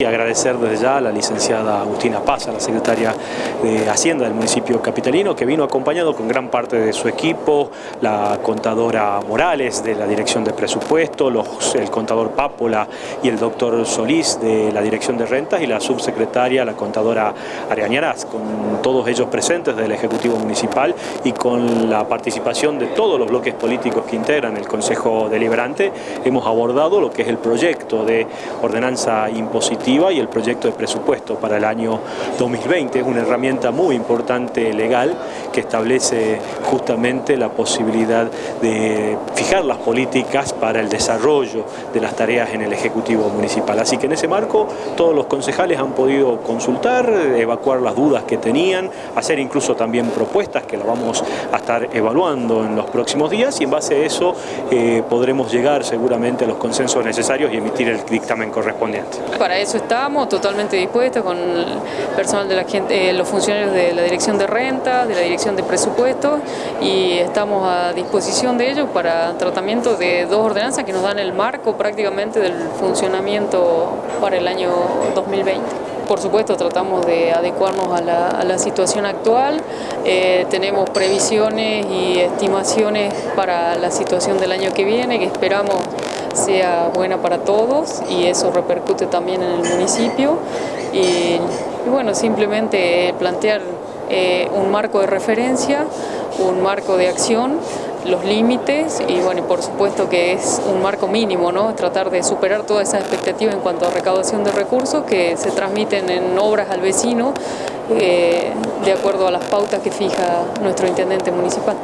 Y agradecer desde ya a la licenciada Agustina Paz, la secretaria de Hacienda del municipio capitalino, que vino acompañado con gran parte de su equipo, la contadora Morales de la Dirección de Presupuesto, el contador Pápola y el doctor Solís de la Dirección de Rentas y la subsecretaria, la contadora Ariañarás, con todos ellos presentes del Ejecutivo Municipal y con la participación de todos los bloques políticos que integran el Consejo Deliberante, hemos abordado lo que es el proyecto de ordenanza impositiva y el proyecto de presupuesto para el año 2020. Es una herramienta muy importante legal que establece justamente la posibilidad de las políticas para el desarrollo de las tareas en el Ejecutivo Municipal. Así que en ese marco todos los concejales han podido consultar, evacuar las dudas que tenían, hacer incluso también propuestas que las vamos a estar evaluando en los próximos días y en base a eso eh, podremos llegar seguramente a los consensos necesarios y emitir el dictamen correspondiente. Para eso estamos totalmente dispuestos con el personal de la gente, eh, los funcionarios de la Dirección de Renta, de la Dirección de Presupuestos y estamos a disposición de ellos para tratamiento de dos ordenanzas que nos dan el marco prácticamente del funcionamiento para el año 2020. Por supuesto tratamos de adecuarnos a la, situación actual, eh, tenemos previsiones y estimaciones para la situación del año que viene que esperamos sea buena para todos y eso repercute también en el municipio y, bueno, simplemente plantear eh, un marco de referencia, un marco de acción, los límites y bueno, por supuesto que es un marco mínimo, ¿no? tratar de superar todas esas expectativas en cuanto a recaudación de recursos que se transmiten en obras al vecino eh, de acuerdo a las pautas que fija nuestro intendente municipal.